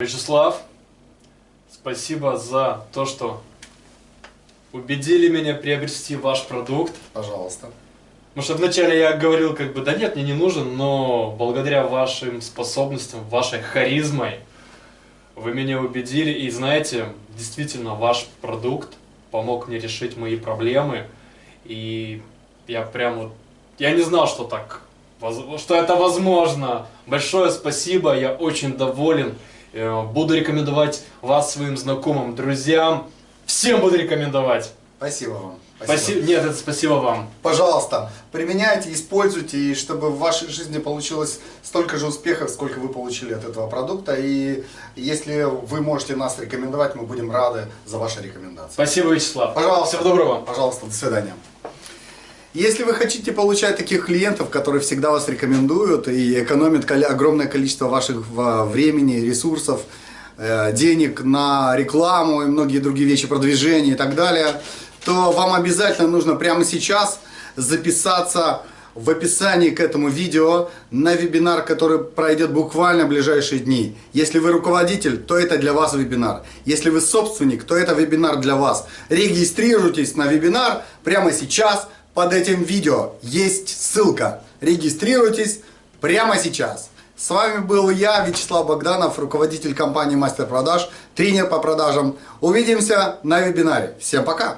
Вячеслав, спасибо за то, что убедили меня приобрести ваш продукт. Пожалуйста. Потому что вначале я говорил, как бы, да нет, мне не нужен, но благодаря вашим способностям, вашей харизмой, вы меня убедили. И знаете, действительно, ваш продукт помог мне решить мои проблемы. И я прям вот, я не знал, что так, что это возможно. Большое спасибо, я очень доволен. Э, Буду рекомендовать вас своим знакомым, друзьям. Всем буду рекомендовать. Спасибо вам. Спасибо. Нет, это спасибо вам. Пожалуйста, применяйте, используйте, и чтобы в вашей жизни получилось столько же успехов, сколько вы получили от этого продукта. И если вы можете нас рекомендовать, мы будем рады за ваши рекомендации. Спасибо, Вячеслав. Пожалуйста. Всего доброго. Пожалуйста, до свидания. Если вы хотите получать таких клиентов, которые всегда вас рекомендуют и экономят огромное количество ваших времени, ресурсов, э, денег на рекламу и многие другие вещи, продвижение и так далее, то вам обязательно нужно прямо сейчас записаться в описании к этому видео на вебинар, который пройдет буквально в ближайшие дни. Если вы руководитель, то это для вас вебинар. Если вы собственник, то это вебинар для вас. Регистрируйтесь на вебинар прямо сейчас. Под этим видео есть ссылка. Регистрируйтесь прямо сейчас. С вами был я, Вячеслав Богданов, руководитель компании Мастер Продаж, тренер по продажам. Увидимся на вебинаре. Всем пока!